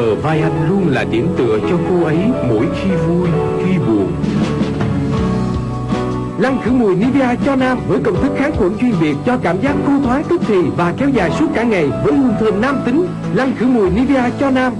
bờ vai anh luôn là điểm tựa cho cô ấy mỗi khi vui, khi buồn. Lăn khử mùi Nivea cho nam với công thức kháng khuẩn chuyên biệt cho cảm giác khô thoáng tức thì và kéo dài suốt cả ngày với hương thơm nam tính. Lăn khử mùi Nivea cho nam